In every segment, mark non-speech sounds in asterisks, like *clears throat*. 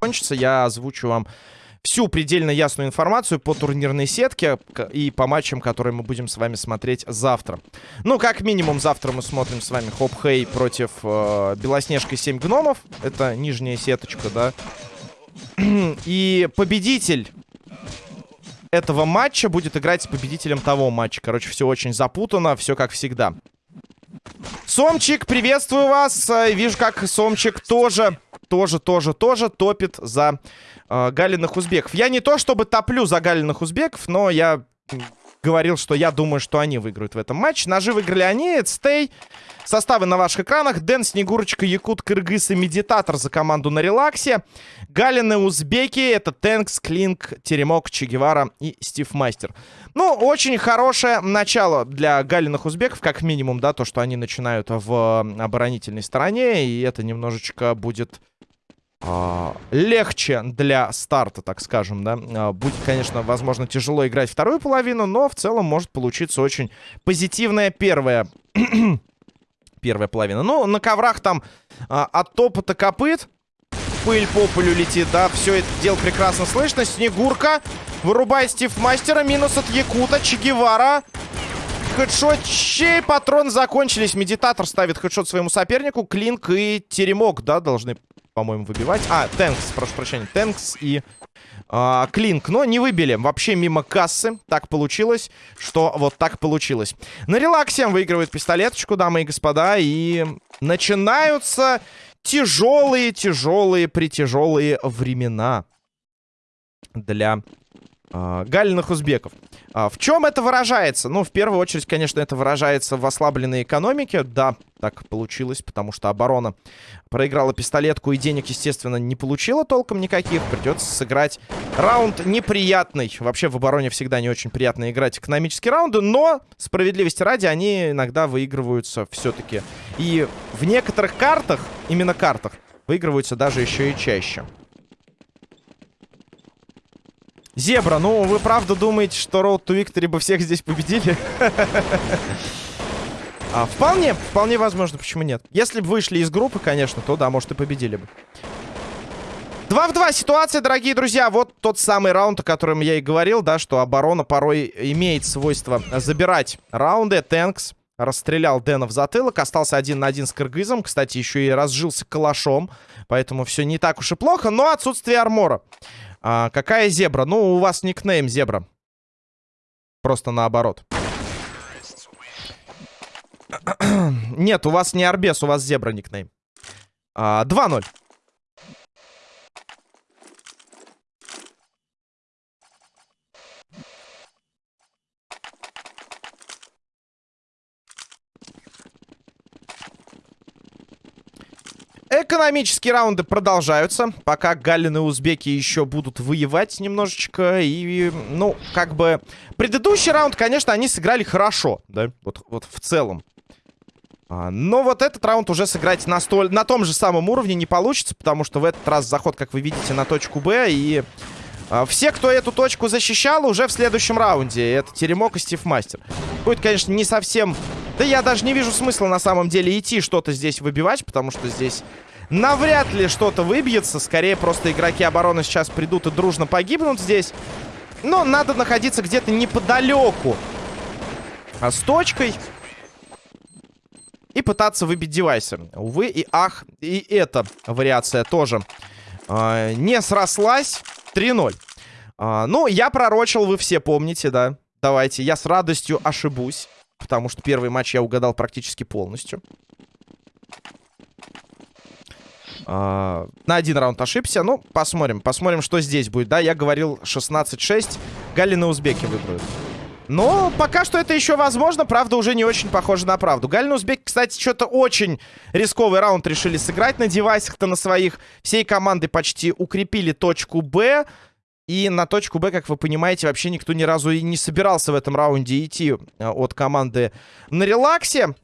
Кончится, я озвучу вам всю предельно ясную информацию по турнирной сетке и по матчам, которые мы будем с вами смотреть завтра. Ну, как минимум, завтра мы смотрим с вами Хоп Хей против э, Белоснежка 7 гномов. Это нижняя сеточка, да. *clears throat* И победитель этого матча будет играть с победителем того матча. Короче, все очень запутано, все как всегда. Сомчик, приветствую вас. Э, вижу, как Сомчик тоже, тоже, тоже, тоже топит за э, галиных узбеков. Я не то чтобы топлю за галиных узбеков, но я говорил, что я думаю, что они выиграют в этом матче. Ножи выиграли они, Стей. Составы на ваших экранах. Дэн, Снегурочка, Якут, Кыргыз и Медитатор за команду на релаксе. Галины узбеки. Это Тэнкс, Клинк, Теремок, Чегевара и Стив Мастер. Ну, очень хорошее начало для галиных узбеков, как минимум, да, то, что они начинают в оборонительной стороне. И это немножечко будет легче для старта, так скажем, да. А, будет, конечно, возможно, тяжело играть вторую половину, но в целом может получиться очень позитивная первая *clears throat* первая половина. Ну, на коврах там а, от топота копыт пыль по полю летит, да. Все это дело прекрасно слышно. Снегурка вырубает Стив Мастера. Минус от Якута. Чегевара. Хедшот. Чей патрон закончились. Медитатор ставит хедшот своему сопернику. Клинк и Теремок, да, должны, по-моему, выбивать. А, Тэнкс, прошу прощения. Тэнкс и а, Клинк, но не выбили. Вообще мимо кассы. Так получилось, что вот так получилось. На релаксе выигрывает пистолеточку, дамы и господа. И начинаются тяжелые, тяжелые, притяжелые времена для э, галиных узбеков. А в чем это выражается? Ну, в первую очередь, конечно, это выражается в ослабленной экономике. Да, так получилось, потому что оборона проиграла пистолетку и денег, естественно, не получила толком никаких. Придется сыграть раунд неприятный. Вообще в обороне всегда не очень приятно играть экономические раунды, но, справедливости ради, они иногда выигрываются все-таки. И в некоторых картах, именно картах, выигрываются даже еще и чаще. Зебра, ну вы правда думаете, что Road to Victory бы всех здесь победили? а, вполне, вполне возможно, почему нет. Если бы вышли из группы, конечно, то да, может и победили бы. 2 в 2 ситуация, дорогие друзья. Вот тот самый раунд, о котором я и говорил, да, что оборона порой имеет свойство забирать раунды. Тэнкс расстрелял Дэна в затылок, остался один на один с Кыргызом. Кстати, еще и разжился калашом, поэтому все не так уж и плохо, но отсутствие армора. А, какая зебра? Ну, у вас никнейм зебра. Просто наоборот. *clears throat* Нет, у вас не Арбес, у вас зебра никнейм. А, 2-0. Экономические раунды продолжаются. Пока галлины узбеки еще будут воевать немножечко. И, ну, как бы... Предыдущий раунд, конечно, они сыграли хорошо, да? Вот, вот в целом. А, но вот этот раунд уже сыграть на, столь, на том же самом уровне не получится, потому что в этот раз заход, как вы видите, на точку Б. И а, все, кто эту точку защищал, уже в следующем раунде. Это Теремок и Стив Мастер. Будет, конечно, не совсем... Да я даже не вижу смысла на самом деле идти что-то здесь выбивать, потому что здесь навряд ли что-то выбьется. Скорее, просто игроки обороны сейчас придут и дружно погибнут здесь. Но надо находиться где-то неподалеку. А с точкой. И пытаться выбить девайсы. Увы и ах, и эта вариация тоже э, не срослась. 3-0. А, ну, я пророчил, вы все помните, да? Давайте, я с радостью ошибусь. Потому что первый матч я угадал практически полностью. Uh, на один раунд ошибся. Ну, посмотрим. Посмотрим, что здесь будет. Да, я говорил 16-6. Галины узбеки выиграют. Но пока что это еще возможно. Правда, уже не очень похоже на правду. Галины узбеки, кстати, что-то очень рисковый раунд решили сыграть на девайсах-то на своих. Всей команды почти укрепили точку Б. И на точку Б, как вы понимаете, вообще никто ни разу и не собирался в этом раунде идти а, от команды на релаксе.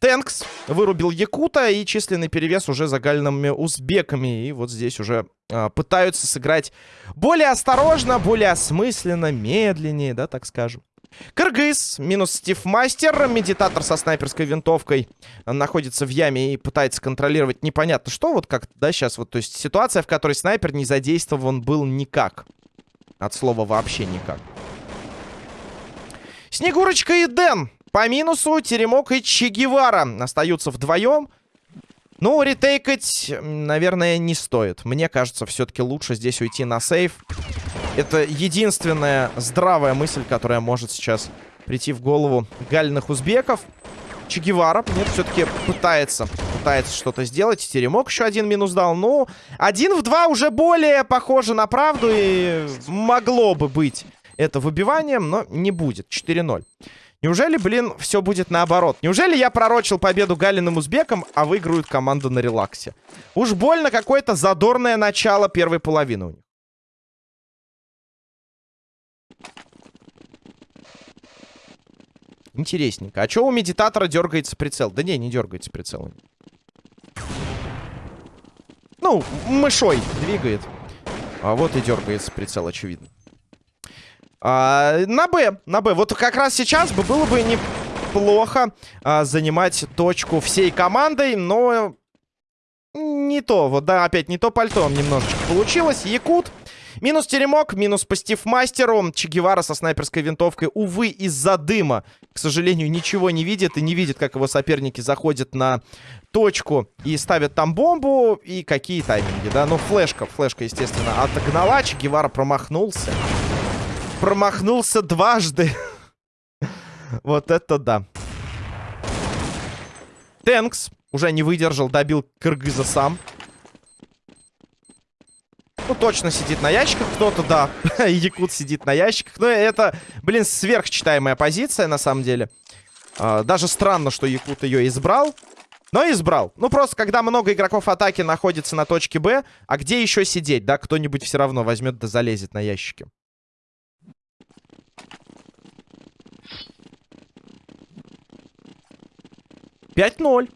Тэнкс вырубил Якута и численный перевес уже за гальными узбеками. И вот здесь уже э, пытаются сыграть более осторожно, более осмысленно, медленнее, да, так скажем. Кыргыз, минус Стив Мастер, медитатор со снайперской винтовкой находится в яме и пытается контролировать непонятно что, вот как, да, сейчас вот, то есть ситуация, в которой снайпер не задействован был никак. От слова вообще никак. Снегурочка и Дэн. По минусу Теремок и Че Гевара остаются вдвоем. Ну, ретейкать, наверное, не стоит. Мне кажется, все-таки лучше здесь уйти на сейф. Это единственная здравая мысль, которая может сейчас прийти в голову галиных узбеков. Че Гевара, нет, все-таки пытается, пытается что-то сделать. Теремок еще один минус дал. Ну, один в два уже более похоже на правду и могло бы быть это выбиванием, но не будет. 4-0. Неужели, блин, все будет наоборот? Неужели я пророчил победу Галиным узбекам, а выиграют команда на релаксе? Уж больно какое-то задорное начало первой половины у них. Интересненько. А что у медитатора дергается прицел? Да не, не дергается прицел. Ну, мышой двигает. А вот и дергается прицел, очевидно. А, на Б, на Б. Вот как раз сейчас бы было бы неплохо а, занимать точку всей командой, но не то. Вот, да, опять не то пальто немножечко получилось. Якут. Минус теремок, минус по мастеру. Че Гевара со снайперской винтовкой, увы, из-за дыма, к сожалению, ничего не видит. И не видит, как его соперники заходят на точку и ставят там бомбу. И какие тайминги, да? Ну, флешка, флешка, естественно, отогнала. Че Гевара промахнулся промахнулся дважды. вот это да. Тэнкс уже не выдержал, добил Кыргыза сам. Ну, точно сидит на ящиках кто-то, да. *laughs* Якут сидит на ящиках. Но это, блин, сверхчитаемая позиция, на самом деле. А, даже странно, что Якут ее избрал. Но избрал. Ну, просто, когда много игроков атаки находится на точке Б, а где еще сидеть, да? Кто-нибудь все равно возьмет да залезет на ящики. 5-0.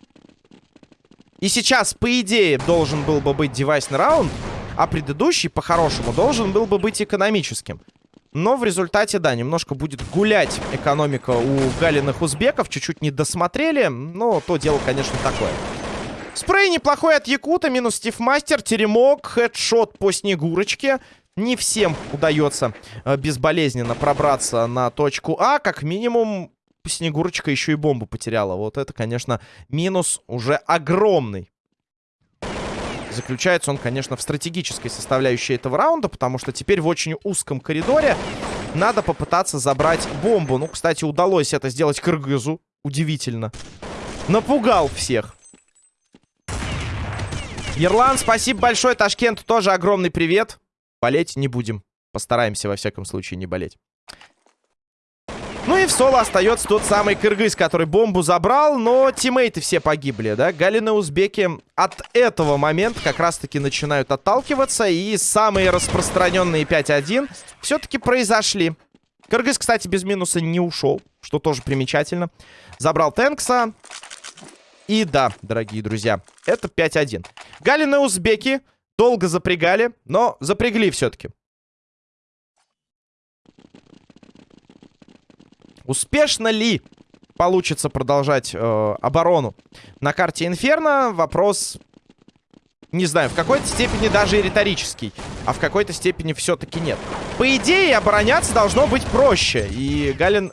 И сейчас, по идее, должен был бы быть девайсный раунд, а предыдущий, по-хорошему, должен был бы быть экономическим. Но в результате, да, немножко будет гулять экономика у галиных узбеков. Чуть-чуть не досмотрели, но то дело, конечно, такое. Спрей неплохой от Якута, минус Стив Мастер, теремок, хедшот по Снегурочке. Не всем удается э, безболезненно пробраться на точку А. Как минимум, Снегурочка еще и бомбу потеряла. Вот это, конечно, минус уже огромный. Заключается он, конечно, в стратегической составляющей этого раунда, потому что теперь в очень узком коридоре надо попытаться забрать бомбу. Ну, кстати, удалось это сделать Кыргызу. Удивительно. Напугал всех. Ерлан, спасибо большое. Ташкент тоже огромный привет. Болеть не будем. Постараемся, во всяком случае, не болеть. Ну и в соло остается тот самый кыргыз, который бомбу забрал, но тиммейты все погибли, да? Галины узбеки от этого момента как раз-таки начинают отталкиваться, и самые распространенные 5-1 все-таки произошли. Кыргыз, кстати, без минуса не ушел, что тоже примечательно. Забрал Тэнкса. И да, дорогие друзья, это 5-1. Галины узбеки долго запрягали, но запрягли все-таки. Успешно ли получится продолжать э, оборону на карте Инферно? Вопрос, не знаю, в какой-то степени даже и риторический, а в какой-то степени все-таки нет. По идее, обороняться должно быть проще. И Галин...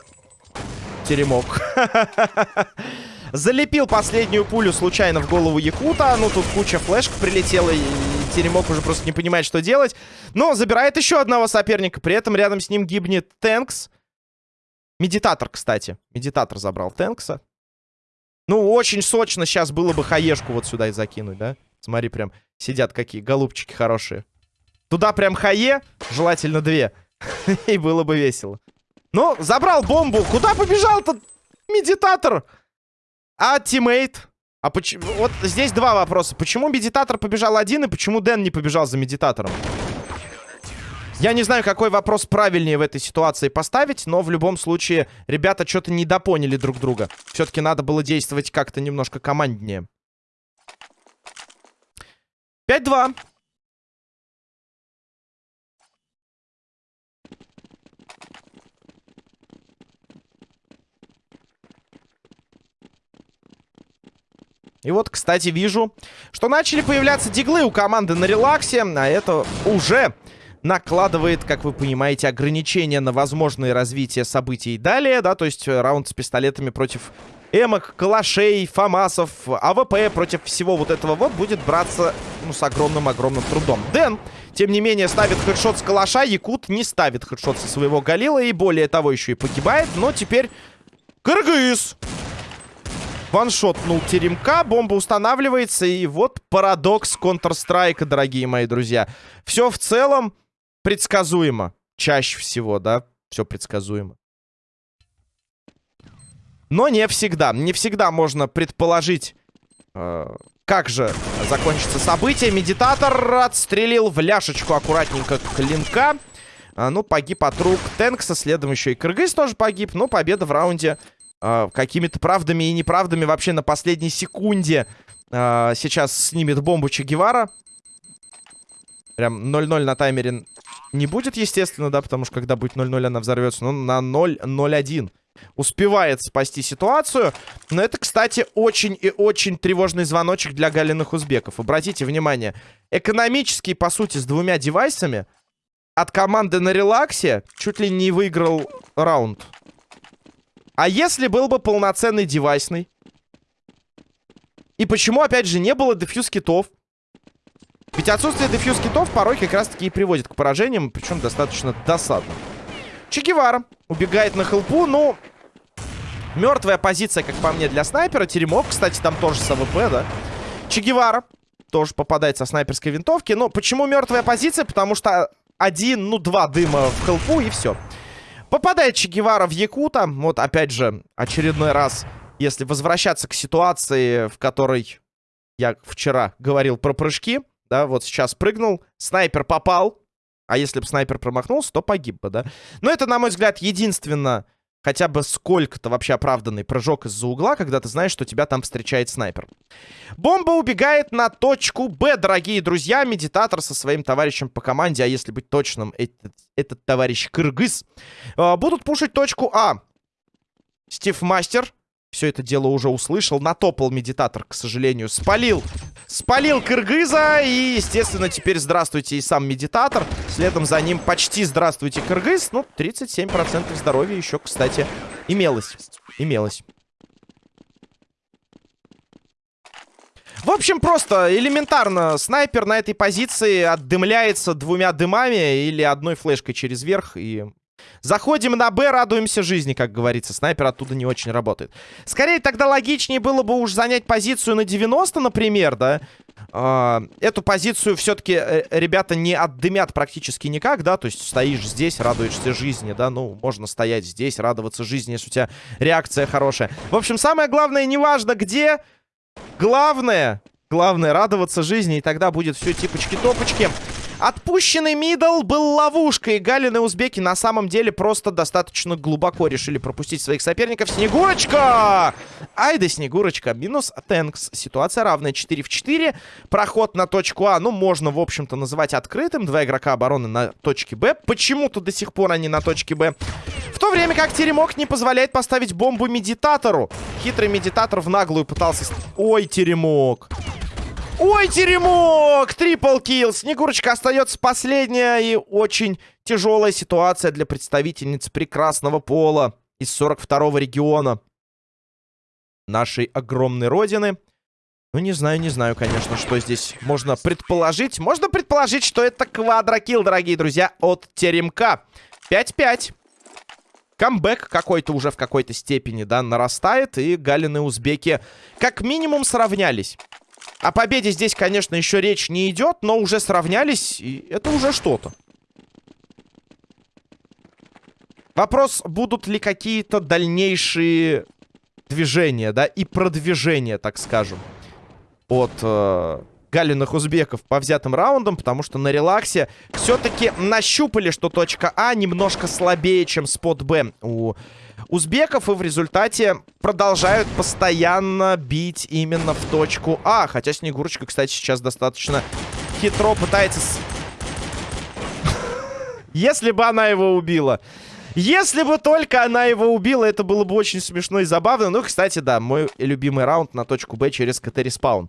Теремок. *laughs* Залепил последнюю пулю случайно в голову Якута. Ну, тут куча флешек прилетела, и Теремок уже просто не понимает, что делать. Но забирает еще одного соперника. При этом рядом с ним гибнет Тэнкс. Медитатор, кстати. Медитатор забрал Тэнкса. Ну, очень сочно сейчас было бы хаешку вот сюда и закинуть, да? Смотри, прям сидят какие голубчики хорошие. Туда прям хае, желательно две. *laughs* И было бы весело. Ну, забрал бомбу. Куда побежал-то медитатор? А тиммейт? А почему... Вот здесь два вопроса. Почему медитатор побежал один, и почему Дэн не побежал за медитатором? Я не знаю, какой вопрос правильнее в этой ситуации поставить, но в любом случае ребята что-то недопоняли друг друга. Все-таки надо было действовать как-то немножко команднее. 5-2. И вот, кстати, вижу, что начали появляться диглы у команды на релаксе, а это уже накладывает, как вы понимаете, ограничения на возможное развитие событий далее, да, то есть раунд с пистолетами против эмок, калашей, фамасов, AWP против всего вот этого вот будет браться, ну, с огромным-огромным трудом. Дэн, тем не менее, ставит headshot с калаша, Якут не ставит headshot со своего Галила и более того еще и погибает, но теперь Кыргыз! Ваншотнул теремка, бомба устанавливается, и вот парадокс Counter-Strike, дорогие мои друзья. Все в целом предсказуемо. Чаще всего, да, все предсказуемо. Но не всегда. Не всегда можно предположить, э, как же закончится событие. Медитатор отстрелил в ляшечку аккуратненько клинка. А, ну, погиб от рук Тенкса. Следом еще и Кыргыз тоже погиб. Но победа в раунде э, какими-то правдами и неправдами вообще на последней секунде. Э, сейчас снимет бомбу Че Гевара. Прям 0-0 на таймере не будет, естественно, да, потому что когда будет 0-0, она взорвется. Но на 0-0-1 успевает спасти ситуацию. Но это, кстати, очень и очень тревожный звоночек для галиных узбеков. Обратите внимание, экономический, по сути, с двумя девайсами от команды на релаксе чуть ли не выиграл раунд. А если был бы полноценный девайсный? И почему, опять же, не было defuse китов? Ведь отсутствие defuse китов порой как раз-таки и приводит к поражениям, причем достаточно досадно. Чегевара убегает на хелпу, ну... Мертвая позиция, как по мне, для снайпера. Теремок, кстати, там тоже с AWP, да? Чегевара тоже попадает со снайперской винтовки. Но почему мертвая позиция? Потому что один, ну, два дыма в хелпу и все. Попадает Чегевара в Якута. Вот, опять же, очередной раз, если возвращаться к ситуации, в которой я вчера говорил про прыжки да, вот сейчас прыгнул, снайпер попал, а если бы снайпер промахнулся, то погиб бы, да. Но это, на мой взгляд, единственно хотя бы сколько-то вообще оправданный прыжок из-за угла, когда ты знаешь, что тебя там встречает снайпер. Бомба убегает на точку Б, дорогие друзья. Медитатор со своим товарищем по команде, а если быть точным, этот, этот товарищ Кыргыз, э, будут пушить точку А. Стив Мастер все это дело уже услышал. Натопал медитатор, к сожалению. Спалил. Спалил Кыргыза. И, естественно, теперь здравствуйте и сам медитатор. Следом за ним почти здравствуйте Кыргыз. Ну, 37% здоровья еще, кстати, имелось. Имелось. В общем, просто элементарно. Снайпер на этой позиции отдымляется двумя дымами или одной флешкой через верх. И Заходим на Б, радуемся жизни, как говорится. Снайпер оттуда не очень работает. Скорее, тогда логичнее было бы уж занять позицию на 90, например, да? Uh, эту позицию все-таки э, ребята не отдымят практически никак, да? То есть стоишь здесь, радуешься жизни, да? Ну, можно стоять здесь, радоваться жизни, если у тебя реакция хорошая. В общем, самое главное, неважно где, главное, главное радоваться жизни, и тогда будет все типочки-топочки. Отпущенный мидл был ловушкой. Галин и узбеки на самом деле просто достаточно глубоко решили пропустить своих соперников. Снегурочка! Ай да Снегурочка. Минус Тэнкс. Ситуация равная 4 в 4. Проход на точку А, ну, можно, в общем-то, называть открытым. Два игрока обороны на точке Б. Почему-то до сих пор они на точке Б. В то время как Теремок не позволяет поставить бомбу медитатору. Хитрый медитатор в наглую пытался... Ой, Теремок. Ой, теремок! Трипл килл. Снегурочка остается последняя и очень тяжелая ситуация для представительниц прекрасного пола из 42-го региона нашей огромной родины. Ну, не знаю, не знаю, конечно, что здесь можно предположить. Можно предположить, что это квадрокилл, дорогие друзья, от Теремка. 5-5. Камбэк какой-то уже в какой-то степени, да, нарастает. И Галины узбеки как минимум сравнялись. О победе здесь, конечно, еще речь не идет, но уже сравнялись, и это уже что-то. Вопрос, будут ли какие-то дальнейшие движения, да, и продвижения, так скажем, от э, галиных узбеков по взятым раундам, потому что на релаксе все-таки нащупали, что точка А немножко слабее, чем спот Б у узбеков. И в результате продолжают постоянно бить именно в точку А. Хотя Снегурочка, кстати, сейчас достаточно хитро пытается... *laughs* Если бы она его убила. Если бы только она его убила, это было бы очень смешно и забавно. Ну, кстати, да, мой любимый раунд на точку Б через CT-respawn.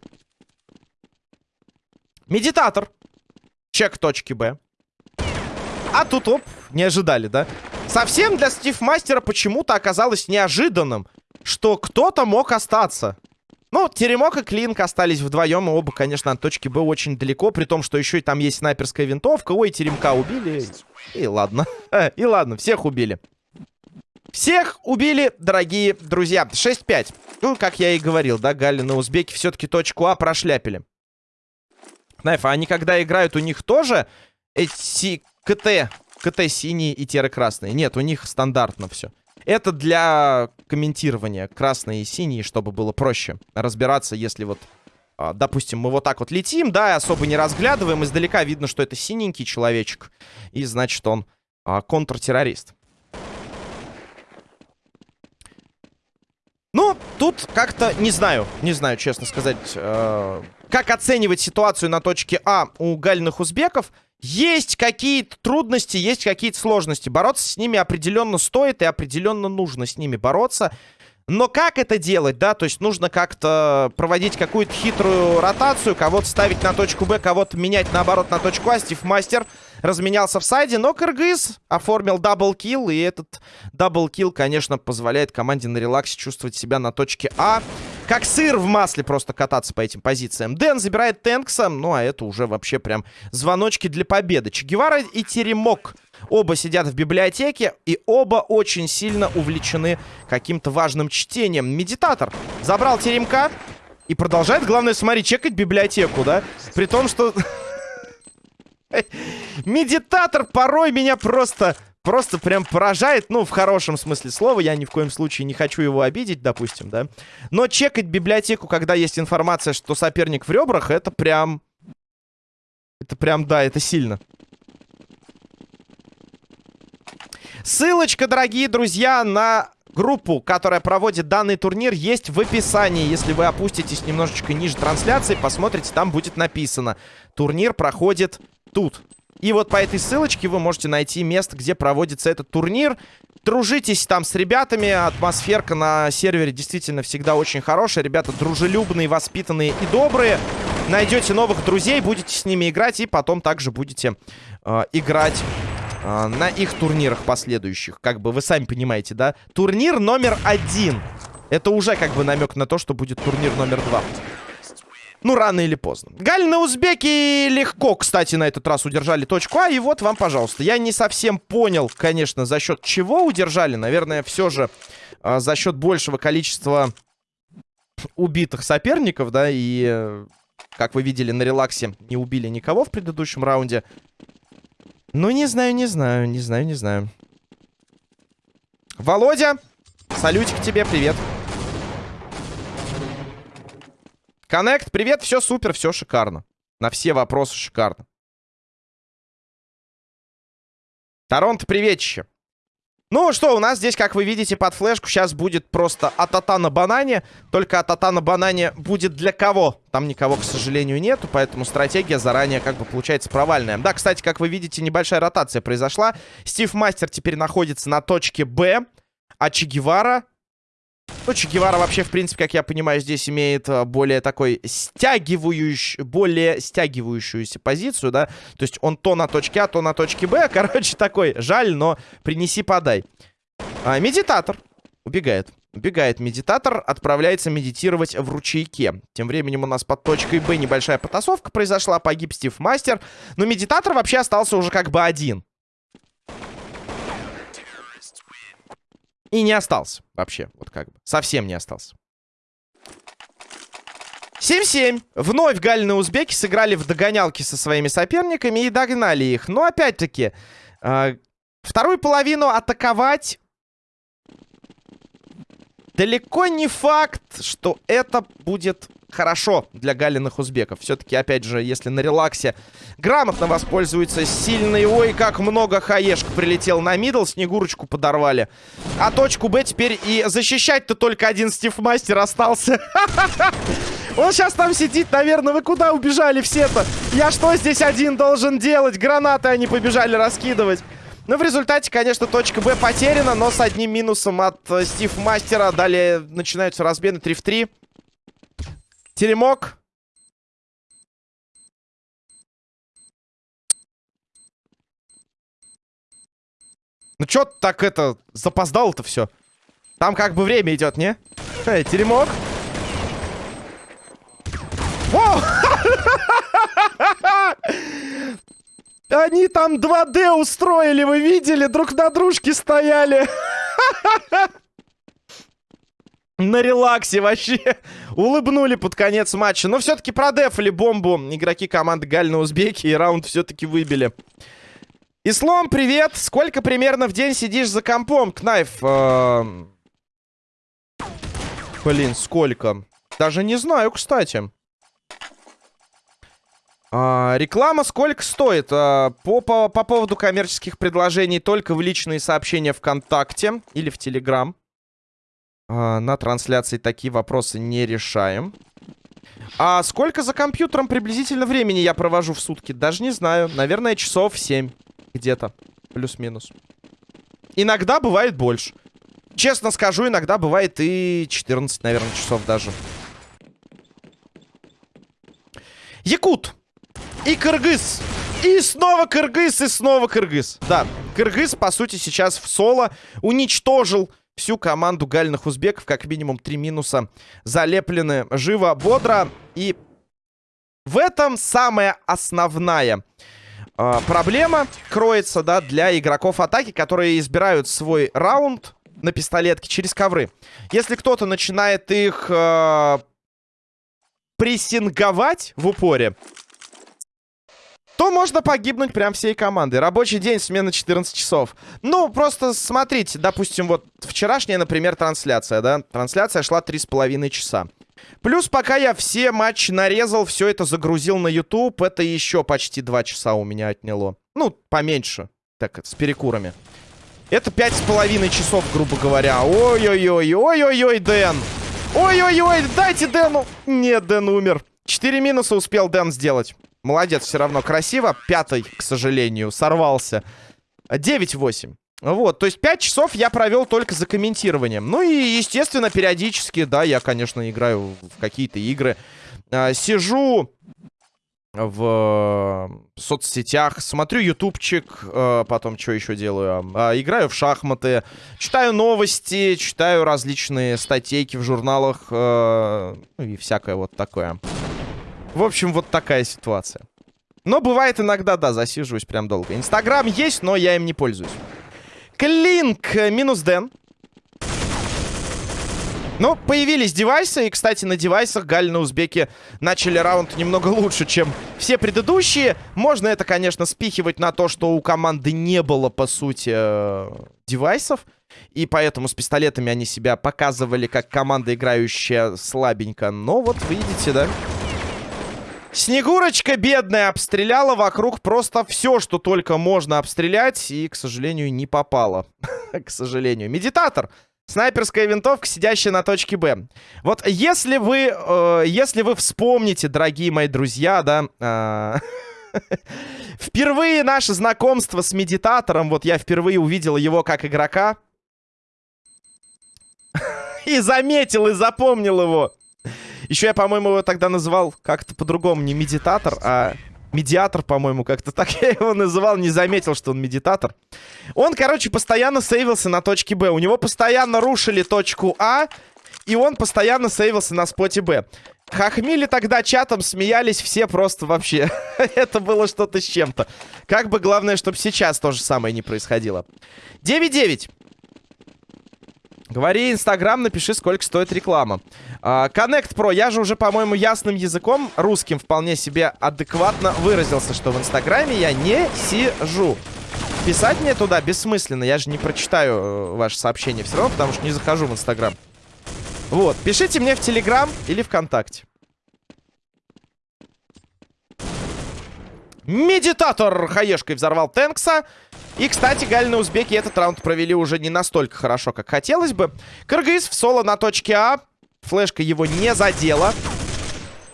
Медитатор. Чек точки Б. А тут, оп, не ожидали, да? Совсем для Стив Мастера почему-то оказалось неожиданным, что кто-то мог остаться. Ну, Теремок и Клинк остались вдвоем, и оба, конечно, от точки Б очень далеко, при том, что еще и там есть снайперская винтовка. Ой, Теремка убили. И ладно. *laughs* И ладно, всех убили. Всех убили, дорогие друзья. 6-5. Ну, как я и говорил, да, Галин и Узбеки все-таки точку А прошляпили. Знаешь, а они когда играют, у них тоже эти КТ, КТ синие и теры красные? Нет, у них стандартно все. Это для комментирования красные и синие, чтобы было проще разбираться, если вот, а, допустим, мы вот так вот летим, да, особо не разглядываем, издалека видно, что это синенький человечек, и значит он а, контртеррорист. Ну, тут как-то не знаю, не знаю, честно сказать, э, как оценивать ситуацию на точке А у гальных узбеков. Есть какие-то трудности, есть какие-то сложности. Бороться с ними определенно стоит и определенно нужно с ними бороться. Но как это делать, да? То есть нужно как-то проводить какую-то хитрую ротацию, кого-то ставить на точку Б, кого-то менять наоборот на точку А. Стив Мастер разменялся в сайде, но Кыргыз оформил double kill, и этот double kill, конечно, позволяет команде на релаксе чувствовать себя на точке А. Как сыр в масле просто кататься по этим позициям. Дэн забирает Тэнкса, ну а это уже вообще прям звоночки для победы. Че и Теремок Оба сидят в библиотеке, и оба очень сильно увлечены каким-то важным чтением. Медитатор забрал теремка и продолжает, главное, смотри, чекать библиотеку, да? При том, что... *laughs* Медитатор порой меня просто... Просто прям поражает, ну, в хорошем смысле слова. Я ни в коем случае не хочу его обидеть, допустим, да. Но чекать библиотеку, когда есть информация, что соперник в ребрах, это прям... Это прям, да, это сильно. Ссылочка, дорогие друзья, на группу, которая проводит данный турнир, есть в описании. Если вы опуститесь немножечко ниже трансляции, посмотрите, там будет написано. Турнир проходит тут. И вот по этой ссылочке вы можете найти место, где проводится этот турнир. Дружитесь там с ребятами. Атмосферка на сервере действительно всегда очень хорошая. Ребята дружелюбные, воспитанные и добрые. Найдете новых друзей, будете с ними играть. И потом также будете э, играть а, на их турнирах последующих. Как бы вы сами понимаете, да? Турнир номер один. Это уже как бы намек на то, что будет турнир номер два. Ну, рано или поздно. Гальны узбеки легко, кстати, на этот раз удержали точку А. И вот вам, пожалуйста. Я не совсем понял, конечно, за счет чего удержали. Наверное, все же э, за счет большего количества убитых соперников, да. И, э, как вы видели, на релаксе не убили никого в предыдущем раунде. Ну, не знаю, не знаю, не знаю, не знаю. Володя, салютик тебе, привет. Коннект, привет, все супер, все шикарно. На все вопросы шикарно. Торонто, приветище. Ну что, у нас здесь, как вы видите, под флешку сейчас будет просто атата на банане. Только атата на банане будет для кого? Там никого, к сожалению, нету, поэтому стратегия заранее как бы получается провальная. Да, кстати, как вы видите, небольшая ротация произошла. Стив Мастер теперь находится на точке Б, а Че Гевара ну, Че Гевара вообще, в принципе, как я понимаю, здесь имеет э, более такой стягивающий, более стягивающуюся позицию, да. То есть он то на точке А, то на точке Б. *laughs* Короче, такой, жаль, но принеси-подай. А, медитатор убегает. Убегает медитатор, отправляется медитировать в ручейке. Тем временем у нас под точкой Б небольшая потасовка произошла, погиб Стив Мастер. Но медитатор вообще остался уже как бы один. И не остался вообще, вот как бы. Совсем не остался. 7-7. Вновь Галины узбеки сыграли в догонялки со своими соперниками и догнали их. Но опять-таки, э, вторую половину атаковать далеко не факт, что это будет хорошо для галиных узбеков. Все-таки, опять же, если на релаксе грамотно воспользуется сильный... Ой, как много хаешек прилетел на мидл, снегурочку подорвали. А точку Б теперь и защищать-то только один Стив Мастер остался. *laughs* Он сейчас там сидит, наверное. Вы куда убежали все-то? Я что здесь один должен делать? Гранаты они побежали раскидывать. Ну, в результате, конечно, точка Б потеряна, но с одним минусом от э, Стив Мастера. Далее начинаются размены 3 в 3. Теремок. Ну, чё так это, запоздал-то все? Там как бы время идет, не? Эй, теремок. *laughs* Они там 2D устроили, вы видели? Друг на дружке стояли. *laughs* На релаксе вообще. Улыбнули под конец матча. Но все-таки продефали бомбу игроки команды Гальна Узбеки. И раунд все-таки выбили. Ислом, привет. Сколько примерно в день сидишь за компом, Кнайф? Эм, блин, сколько? Даже не знаю, кстати. А, реклама сколько стоит? А, по, по, по поводу коммерческих предложений только в личные сообщения ВКонтакте или в Телеграм. А, на трансляции такие вопросы не решаем. А сколько за компьютером приблизительно времени я провожу в сутки? Даже не знаю. Наверное, часов 7 где-то. Плюс-минус. Иногда бывает больше. Честно скажу, иногда бывает и 14, наверное, часов даже. Якут. И кыргыз. И снова кыргыз, и снова кыргыз. Да, кыргыз, по сути, сейчас в соло уничтожил всю команду гальных узбеков. Как минимум три минуса залеплены живо, бодро. И в этом самая основная э, проблема кроется, да, для игроков атаки, которые избирают свой раунд на пистолетке через ковры. Если кто-то начинает их э, прессинговать в упоре, то можно погибнуть прям всей командой. Рабочий день, смена 14 часов. Ну, просто смотрите, допустим, вот вчерашняя, например, трансляция, да? Трансляция шла 3,5 часа. Плюс, пока я все матчи нарезал, все это загрузил на YouTube, это еще почти 2 часа у меня отняло. Ну, поменьше, так, с перекурами. Это 5,5 часов, грубо говоря. Ой-ой-ой, ой-ой-ой, Дэн. Ой-ой-ой, дайте Дэну. Нет, Дэн умер. 4 минуса успел Дэн сделать. Молодец, все равно красиво. Пятый, к сожалению, сорвался. 9-8. Вот, то есть 5 часов я провел только за комментированием. Ну и, естественно, периодически, да, я, конечно, играю в какие-то игры. А, сижу в соцсетях, смотрю ютубчик, а, потом что еще делаю? А, играю в шахматы, читаю новости, читаю различные статейки в журналах а, ну и всякое вот такое. В общем, вот такая ситуация. Но бывает иногда, да, засиживаюсь прям долго. Инстаграм есть, но я им не пользуюсь. Клинк минус Дэн. Ну, появились девайсы, и, кстати, на девайсах Галь на Узбеки начали раунд немного лучше, чем все предыдущие. Можно это, конечно, спихивать на то, что у команды не было, по сути, э, девайсов. И поэтому с пистолетами они себя показывали как команда, играющая слабенько. Но вот видите, да? Снегурочка бедная обстреляла вокруг просто все, что только можно обстрелять. И, к сожалению, не попала. *laughs* к сожалению. Медитатор. Снайперская винтовка, сидящая на точке Б. Вот если вы, э, если вы вспомните, дорогие мои друзья, да... Э, *laughs* впервые наше знакомство с медитатором, вот я впервые увидел его как игрока. *laughs* и заметил, и запомнил его. Еще я, по-моему, его тогда называл как-то по-другому. Не медитатор, а медиатор, по-моему, как-то так я его называл. Не заметил, что он медитатор. Он, короче, постоянно сейвился на точке Б. У него постоянно рушили точку А. И он постоянно сейвился на споте Б. Хахмили тогда чатом смеялись все просто вообще. *laughs* Это было что-то с чем-то. Как бы главное, чтобы сейчас то же самое не происходило. 9-9. Говори Инстаграм, напиши, сколько стоит реклама. Uh, Connect Pro, я же уже, по-моему, ясным языком, русским вполне себе адекватно выразился, что в Инстаграме я не сижу. Писать мне туда бессмысленно, я же не прочитаю э, ваше сообщение все равно, потому что не захожу в Инстаграм. Вот, пишите мне в Телеграм или ВКонтакте. Медитатор хаешкой взорвал Тэнкса. И, кстати, Галины узбеки этот раунд провели уже не настолько хорошо, как хотелось бы. Кыргыз в соло на точке А. Флешка его не задела.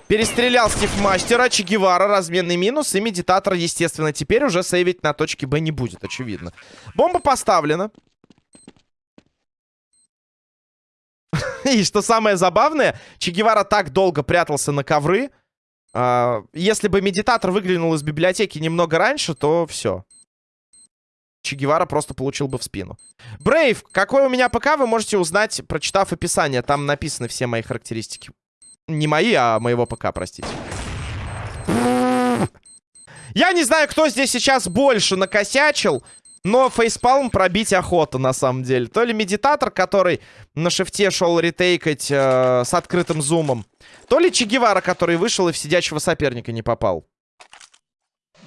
Перестрелял Стив Мастера, Че Гевара, разменный минус. И медитатор, естественно, теперь уже сейвить на точке Б не будет, очевидно. Бомба поставлена. *laughs* И что самое забавное, Че Гевара так долго прятался на ковры. А, если бы медитатор выглянул из библиотеки немного раньше, то все. Че Гевара просто получил бы в спину. Брейв, какой у меня ПК, вы можете узнать, прочитав описание. Там написаны все мои характеристики. Не мои, а моего ПК, простите. Я не знаю, кто здесь сейчас больше накосячил, но фейспалм пробить охота, на самом деле. То ли медитатор, который на шифте шел ретейкать э, с открытым зумом, то ли Че Гевара, который вышел и в сидячего соперника не попал.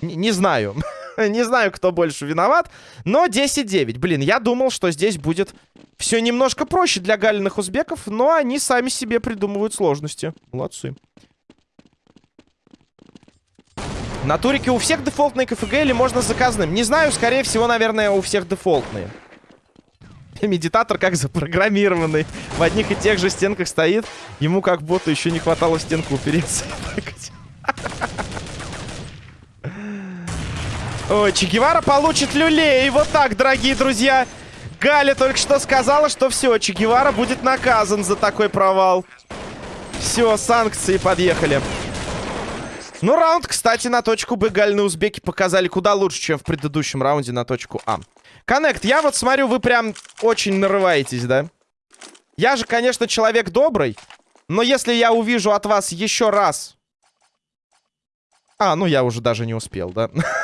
Н не знаю. *laughs* *laughs* не знаю, кто больше виноват. Но 10-9. Блин, я думал, что здесь будет все немножко проще для галиных узбеков, но они сами себе придумывают сложности. Молодцы. На турике у всех дефолтные КФГ или можно заказанным? Не знаю, скорее всего, наверное, у всех дефолтные. *laughs* Медитатор как запрограммированный. В одних и тех же стенках стоит. Ему как будто еще не хватало стенку упереться. *laughs* Ой, Че Гевара получит люлей. Вот так, дорогие друзья. Галя только что сказала, что все, Че Гевара будет наказан за такой провал. Все, санкции подъехали. Ну, раунд, кстати, на точку Б Гальные узбеки показали куда лучше, чем в предыдущем раунде на точку А. Коннект, я вот смотрю, вы прям очень нарываетесь, да? Я же, конечно, человек добрый, но если я увижу от вас еще раз... А, ну я уже даже не успел, да? *laughs*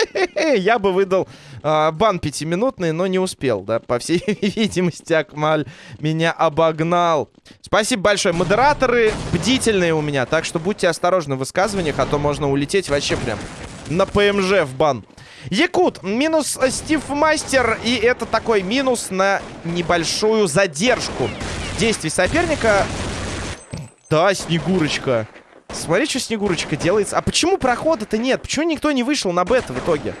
*laughs* Я бы выдал э, бан пятиминутный, но не успел, да. По всей *laughs* видимости, Акмаль меня обогнал. Спасибо большое. Модераторы бдительные у меня, так что будьте осторожны в высказываниях, а то можно улететь вообще прям на ПМЖ в бан. Якут, минус Стив Мастер, и это такой минус на небольшую задержку действий соперника. Да, Снегурочка. Смотри, что Снегурочка делается. А почему прохода-то нет? Почему никто не вышел на бета в итоге?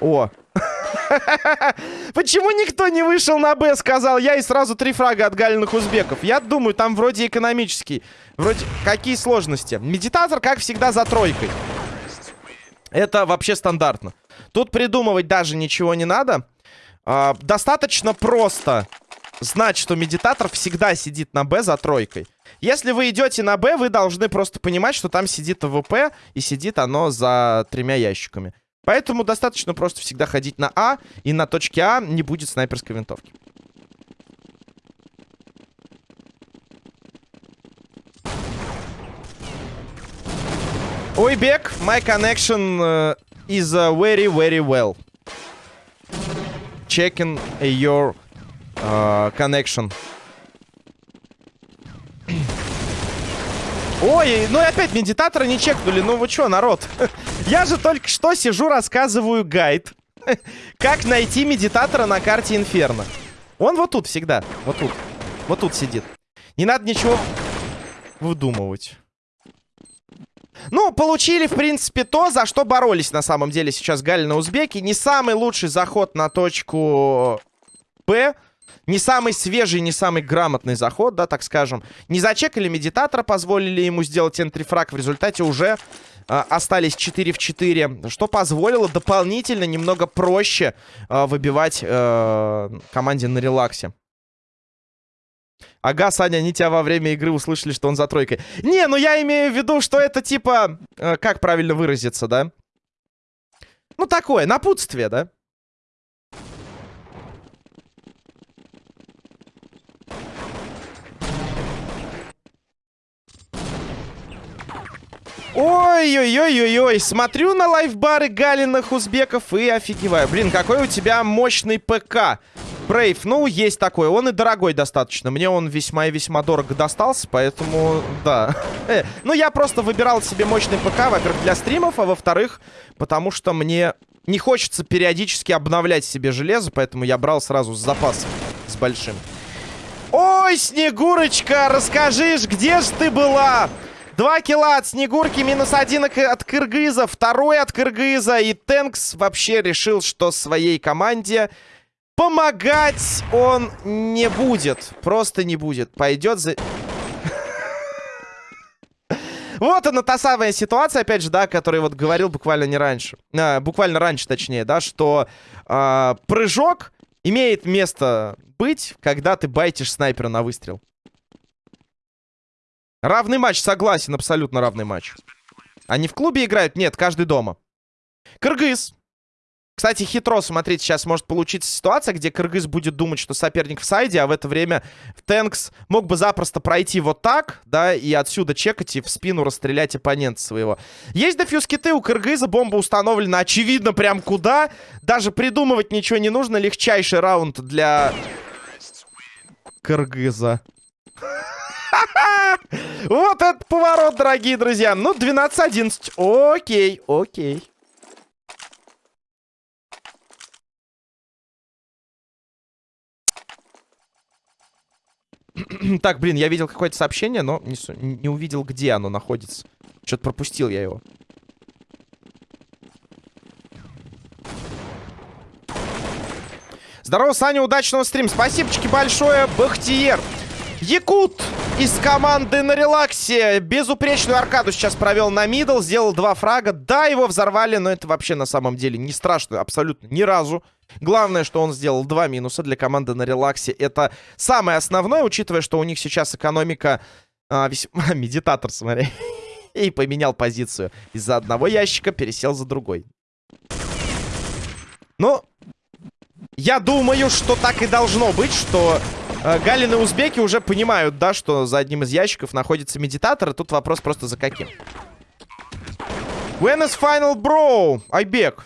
О. *laughs* Почему никто не вышел на Б, сказал я, и сразу три фрага от галиных узбеков? Я думаю, там вроде экономический. Вроде какие сложности? Медитатор, как всегда, за тройкой. Это вообще стандартно. Тут придумывать даже ничего не надо. А, достаточно просто знать, что медитатор всегда сидит на Б за тройкой. Если вы идете на Б, вы должны просто понимать, что там сидит AWP, и сидит оно за тремя ящиками. Поэтому достаточно просто всегда ходить на А, и на точке А не будет снайперской винтовки. Ой, Бек, my connection uh, is uh, very, very well. Checking your uh, connection. Ой, ну и опять медитатора не чекнули. Ну вы что, народ? *laughs* Я же только что сижу, рассказываю гайд. *laughs* Как найти медитатора на карте Инферно. Он вот тут всегда. Вот тут. Вот тут сидит. Не надо ничего выдумывать. Ну, получили, в принципе, то, за что боролись на самом деле сейчас Галь на Узбеки. Не самый лучший заход на точку П. Не самый свежий, не самый грамотный заход, да, так скажем. Не зачекали медитатора, позволили ему сделать энтрифраг. В результате уже э, остались 4 в 4, что позволило дополнительно немного проще э, выбивать э, команде на релаксе. Ага, Саня, они тебя во время игры услышали, что он за тройкой. Не, ну я имею в виду, что это типа... Э, как правильно выразиться, да? Ну такое, напутствие, да? Ой-ой-ой-ой-ой, смотрю на лайфбары Галиных узбеков и офигеваю. Блин, какой у тебя мощный ПК. Брейв, ну, есть такой. Он и дорогой достаточно. Мне он весьма и весьма дорого достался, поэтому, да. Э, ну, я просто выбирал себе мощный ПК, во-первых, для стримов, а во-вторых, потому что мне не хочется периодически обновлять себе железо, поэтому я брал сразу с запасом, с большим. Ой, Снегурочка, расскажишь, где же ты была? Два килла от Снегурки, минус один от Кыргыза, второй от Кыргыза. И Тэнкс вообще решил, что своей команде помогать он не будет. Просто не будет. Пойдет за... *laughs* Вот она та самая ситуация, опять же, да, о которой вот говорил буквально не раньше. А, буквально раньше, точнее, да, что а, прыжок имеет место быть, когда ты байтишь снайпера на выстрел. Равный матч, согласен, абсолютно равный матч. Они в клубе играют? Нет, каждый дома. Кыргыз. Кстати, хитро, смотрите, сейчас может получиться ситуация, где Кыргыз будет думать, что соперник в сайде, а в это время Тэнкс мог бы запросто пройти вот так, да, и отсюда чекать и в спину расстрелять оппонента своего. Есть дефьюз киты, у Кыргыза бомба установлена, очевидно, прям куда. Даже придумывать ничего не нужно, легчайший раунд для Кыргыза. *laughs* Вот этот поворот, дорогие друзья. Ну, 12-11. Окей, окей. *clears throat* так, блин, я видел какое-то сообщение, но не, не увидел, где оно находится. Что-то пропустил я его. Здорово, Саня, удачного стрима. Спасибо большое, Бахтиер. Якут из команды на релаксе. Безупречную аркаду сейчас провел на middle. Сделал два фрага. Да, его взорвали, но это вообще на самом деле не страшно. Абсолютно ни разу. Главное, что он сделал два минуса для команды на релаксе. Это самое основное, учитывая, что у них сейчас экономика... А, весьма... *laughs* Медитатор, смотри. *laughs* И поменял позицию. Из-за одного ящика пересел за другой. Ну, я думаю, что так и должно быть, что Галины узбеки уже понимают, да, что за одним из ящиков находится медитатор. И тут вопрос просто за каким. When is final bro? Айбек.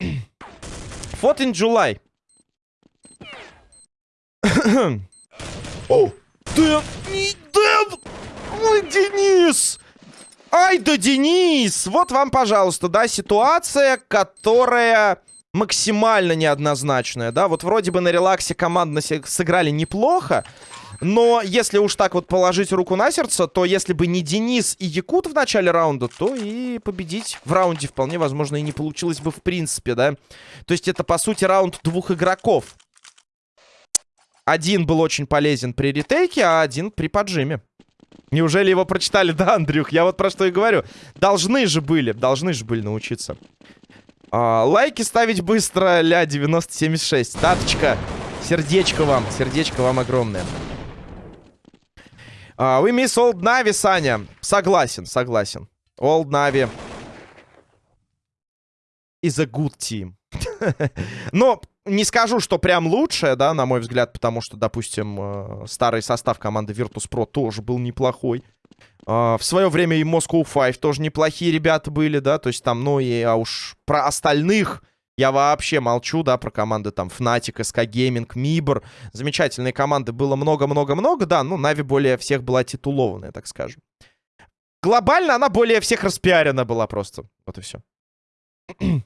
*clears throat* What in July? О, Дэн, Дэн! Ой, Денис! Ай да, Денис! Вот вам, пожалуйста, да, ситуация, которая максимально неоднозначная, да, вот вроде бы на релаксе командно сыграли неплохо, но если уж так вот положить руку на сердце, то если бы не Денис и Якут в начале раунда, то и победить в раунде вполне возможно и не получилось бы в принципе, да. То есть это, по сути, раунд двух игроков. Один был очень полезен при ретейке, а один при поджиме. Неужели его прочитали? *laughs* Да, Андрюх, я вот про что и говорю. Должны же были, должны же были научиться. А, лайки ставить быстро, ля, 9076. Таточка, сердечко вам, сердечко вам огромное. А, вы мисс Old Navy, Саня. Согласен, согласен. Old Navy is a good team. *laughs* Но не скажу, что прям лучшее, да, на мой взгляд, потому что, допустим, э, старый состав команды Virtus.pro тоже был неплохой. Uh, в свое время и Moscow 5 тоже неплохие ребята были, да, то есть там, ну и а уж про остальных я вообще молчу, да, про команды там Fnatic, SK Gaming, Mibor. Замечательные команды было много-много-много, да, ну Нави более всех была титулованная, так скажем. Глобально она более всех распиарена была просто, вот и все. *clears throat*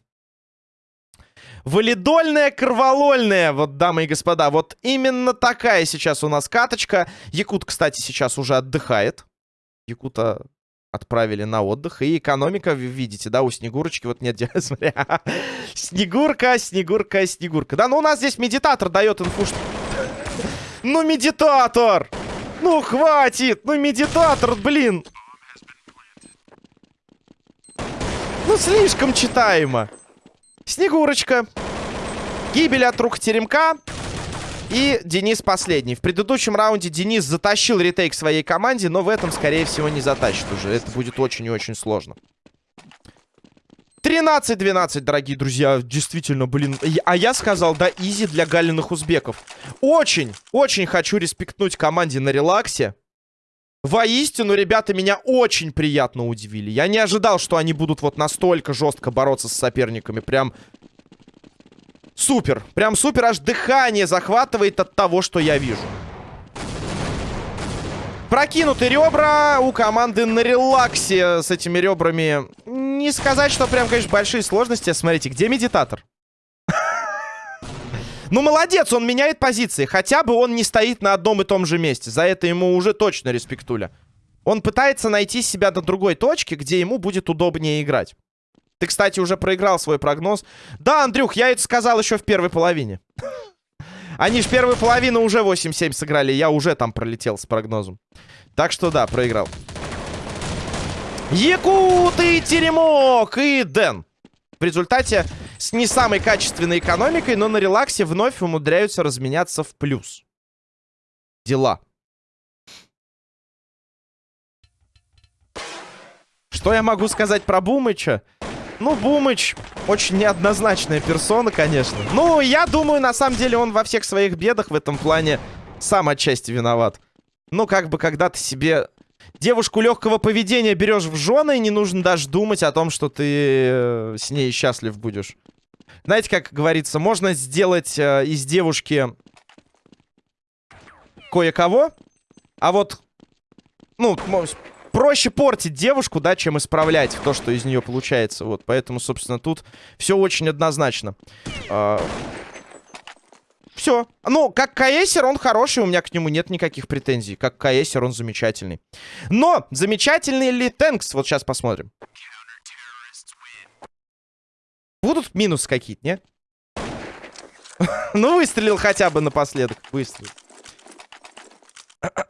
Валидольная, кроволольная, вот, дамы и господа, вот именно такая сейчас у нас каточка. Якут, кстати, сейчас уже отдыхает. Якута отправили на отдых. И экономика, видите, да, у Снегурочки вот нет... *laughs* Смотри, Снегурка, Снегурка, Снегурка. Да, ну у нас здесь медитатор дает инфу. *laughs* Ну, медитатор! Ну, хватит! Ну, медитатор, блин! Ну, слишком читаемо. Снегурочка. Гибель от рук теремка. И Денис последний. В предыдущем раунде Денис затащил ретейк своей команде, но в этом, скорее всего, не затащит уже. Это будет очень и очень сложно. 13-12, дорогие друзья. Действительно, блин. А я сказал, да, изи для галиных узбеков. Очень, очень хочу респектнуть команде на релаксе. Воистину, ребята меня очень приятно удивили. Я не ожидал, что они будут вот настолько жестко бороться с соперниками. Прям Супер. Прям супер. Аж дыхание захватывает от того, что я вижу. Прокинуты ребра у команды на релаксе с этими ребрами. Не сказать, что прям, конечно, большие сложности. Смотрите, где медитатор? *laughs* Ну, молодец, он меняет позиции. Хотя бы он не стоит на одном и том же месте. За это ему уже точно респектуля. Он пытается найти себя на другой точке, где ему будет удобнее играть. Ты, кстати, уже проиграл свой прогноз. Да, Андрюх, я это сказал еще в первой половине. Они ж первую половину уже 8-7 сыграли. Я уже там пролетел с прогнозом. Так что да, проиграл. Якут и Теремок и Дэн. В результате с не самой качественной экономикой, но на релаксе вновь умудряются разменяться в плюс. Дела. Что я могу сказать про Бумыча? Ну, Бумыч очень неоднозначная персона, конечно. Ну, я думаю, на самом деле он во всех своих бедах в этом плане сам отчасти виноват. Ну, как бы, когда ты себе девушку легкого поведения берешь в жены, не нужно даже думать о том, что ты э, с ней счастлив будешь. Знаете, как говорится, можно сделать э, из девушки кое-кого, а вот, ну, проще портить девушку, да, чем исправлять то, что из нее получается. Вот, поэтому, собственно, тут все очень однозначно. А... Все. Ну, как КСер он хороший, у меня к нему нет никаких претензий. Как КСер он замечательный. Но замечательный ли Тэнкс? Вот сейчас посмотрим. Будут минусы какие-то, нет? *laughs* ну, выстрелил хотя бы напоследок. Выстрелил.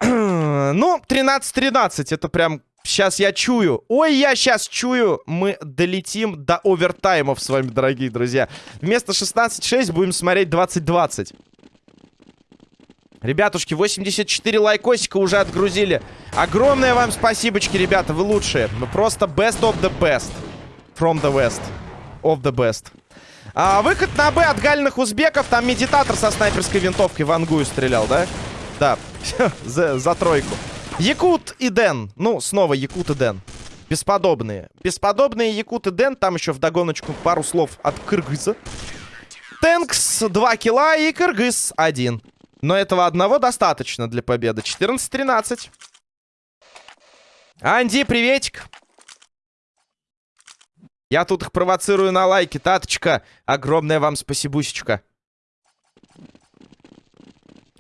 Ну, 13-13. Это прям... Сейчас я чую. Ой, я сейчас чую. Мы долетим до овертаймов с вами, дорогие друзья. Вместо 16-6 будем смотреть 20-20. Ребятушки, 84 лайкосика уже отгрузили. Огромное вам спасибочки, ребята, вы лучшие. Ну, просто best of the best. From the west. Of the best. А, выход на Б от гальных узбеков. Там медитатор со снайперской винтовкой в ангую стрелял, да? Да, *laughs* за, за тройку. Якут и Дэн. Ну, снова Якут и Дэн. Бесподобные. Бесподобные Якут и Дэн. Там еще в догоночку пару слов от Кыргыза. Тэнкс 2 килла и Кыргыз 1. Но этого одного достаточно для победы. 14-13. Анди, приветик. Я тут их провоцирую на лайки. Таточка, огромное вам спасибусечка.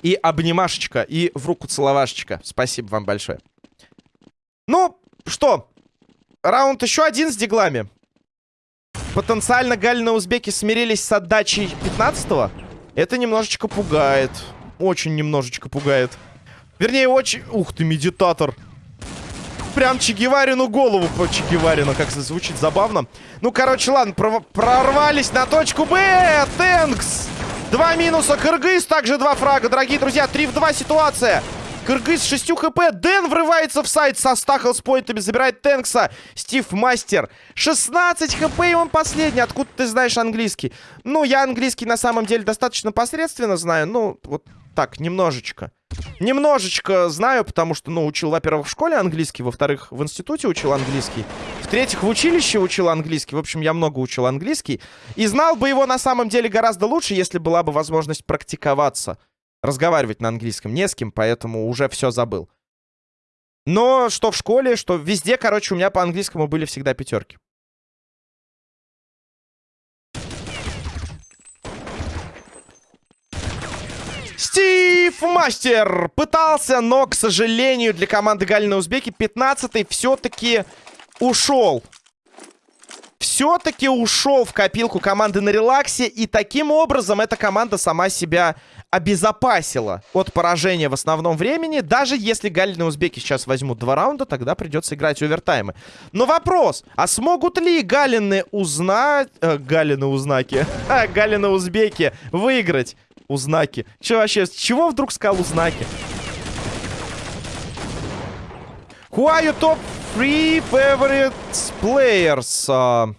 И обнимашечка, и в руку целовашечка. Спасибо вам большое. Ну, что? Раунд еще один с диглами. Потенциально Галина узбеки смирились с отдачей 15-го. Это немножечко пугает. Очень немножечко пугает. Вернее, очень... Ух ты, медитатор. Прям Чегеварину голову по Чегеварину. Как звучит забавно. Ну, короче, ладно, прорвались на точку Б. Тэнкс. Два минуса. Кыргыз также два фрага. Дорогие друзья, 3 в 2 ситуация. Кыргыз с 6 хп. Дэн врывается в сайт со стахл с поинтами. Забирает Тэнкса. Стив Мастер. 16 хп и он последний. Откуда ты знаешь английский? Ну, я английский на самом деле достаточно посредственно знаю. Ну, вот так, немножечко. Немножечко знаю, потому что, ну, учил, во-первых, в школе английский, во-вторых, в институте учил английский, в-третьих, в училище учил английский. В общем, я много учил английский. И знал бы его на самом деле гораздо лучше, если была бы возможность практиковаться. Разговаривать на английском не с кем, поэтому уже все забыл. Но что в школе, что везде, короче, у меня по английскому были всегда пятерки. Стив Мастер пытался, но, к сожалению, для команды Галина Узбеки 15-й все-таки ушел. Все-таки ушел в копилку команды на релаксе. И таким образом эта команда сама себя обезопасила от поражения в основном времени. Даже если Галины Узбеки сейчас возьмут два раунда, тогда придется играть овертаймы. Но вопрос, а смогут ли Галины узнать... Э, Галины узнаки. *laughs* Галины Узбеки выиграть Узнаки. Че вообще, с чего вдруг сказал узнаки? Your top three favorite players? Uh,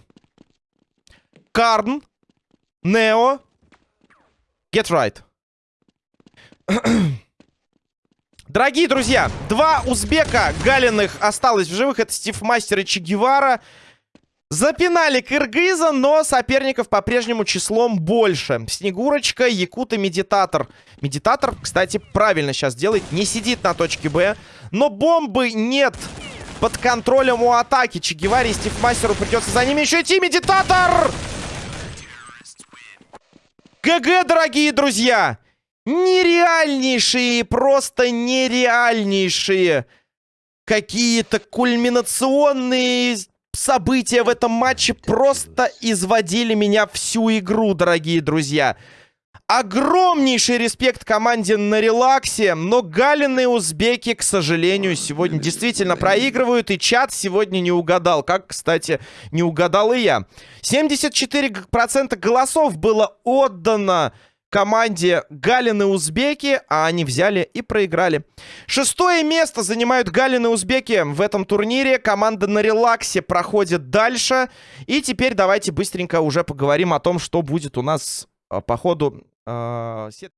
Карн, Нео, Get Right. *clears throat* Дорогие друзья, два узбека галиных осталось в живых. Это Стив Мастер и Че Гевара. Запинали Кыргыза, но соперников по-прежнему числом больше. Снегурочка, Якут и Медитатор. Медитатор, кстати, правильно сейчас делает. Не сидит на точке Б. Но бомбы нет под контролем у атаки. Чегеваре и Стивмастеру придется за ними еще идти. Медитатор! GG, дорогие друзья! Нереальнейшие, просто нереальнейшие какие-то кульминационные события в этом матче просто изводили меня всю игру, дорогие друзья. Огромнейший респект команде на релаксе, но галины узбеки, к сожалению, сегодня действительно проигрывают, и чат сегодня не угадал, как, кстати, не угадал и я. 74% голосов было отдано команде Галины Узбеки, а они взяли и проиграли. Шестое место занимают Галины Узбеки в этом турнире. Команда на релаксе проходит дальше. И теперь давайте быстренько уже поговорим о том, что будет у нас а, по ходу э,